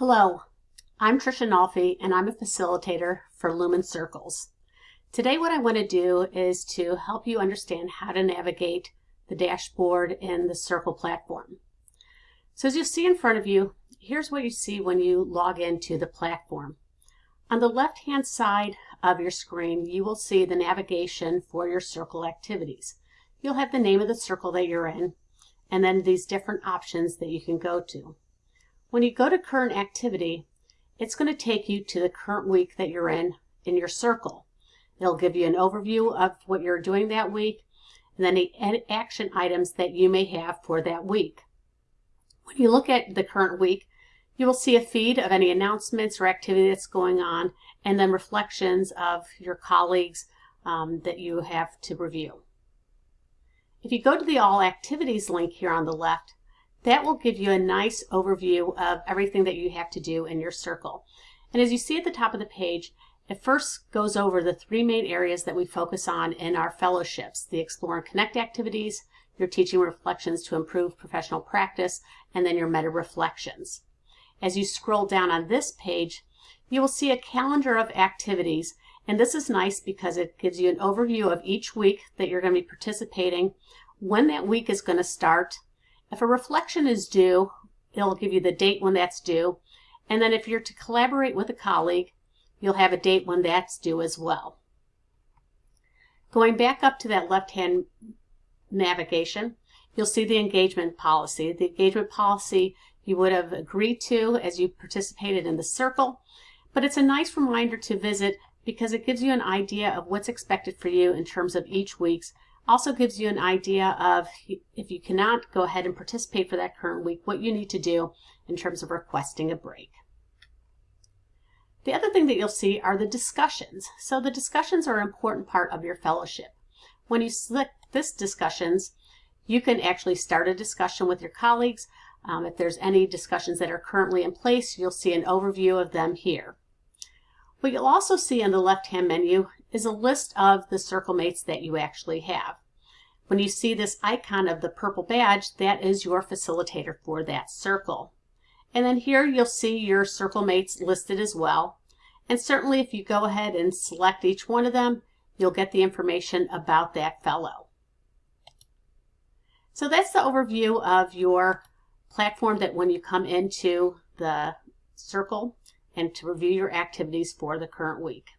Hello, I'm Tricia Nolfi and I'm a facilitator for Lumen Circles. Today what I want to do is to help you understand how to navigate the dashboard in the Circle platform. So as you see in front of you, here's what you see when you log into the platform. On the left hand side of your screen you will see the navigation for your Circle activities. You'll have the name of the circle that you're in and then these different options that you can go to. When you go to current activity, it's going to take you to the current week that you're in in your circle. It'll give you an overview of what you're doing that week and then the action items that you may have for that week. When you look at the current week, you will see a feed of any announcements or activity that's going on and then reflections of your colleagues um, that you have to review. If you go to the All Activities link here on the left, that will give you a nice overview of everything that you have to do in your circle. And as you see at the top of the page, it first goes over the three main areas that we focus on in our fellowships, the Explore and Connect activities, your teaching reflections to improve professional practice, and then your meta reflections. As you scroll down on this page, you will see a calendar of activities, and this is nice because it gives you an overview of each week that you're going to be participating, when that week is going to start, if a reflection is due, it'll give you the date when that's due. And then if you're to collaborate with a colleague, you'll have a date when that's due as well. Going back up to that left-hand navigation, you'll see the engagement policy. The engagement policy you would have agreed to as you participated in the circle, but it's a nice reminder to visit because it gives you an idea of what's expected for you in terms of each week's also gives you an idea of if you cannot go ahead and participate for that current week, what you need to do in terms of requesting a break. The other thing that you'll see are the discussions. So the discussions are an important part of your fellowship. When you select this discussions, you can actually start a discussion with your colleagues. Um, if there's any discussions that are currently in place, you'll see an overview of them here. What you'll also see on the left-hand menu is a list of the circle mates that you actually have. When you see this icon of the purple badge, that is your facilitator for that circle. And then here you'll see your circle mates listed as well. And certainly if you go ahead and select each one of them, you'll get the information about that fellow. So that's the overview of your platform that when you come into the circle and to review your activities for the current week.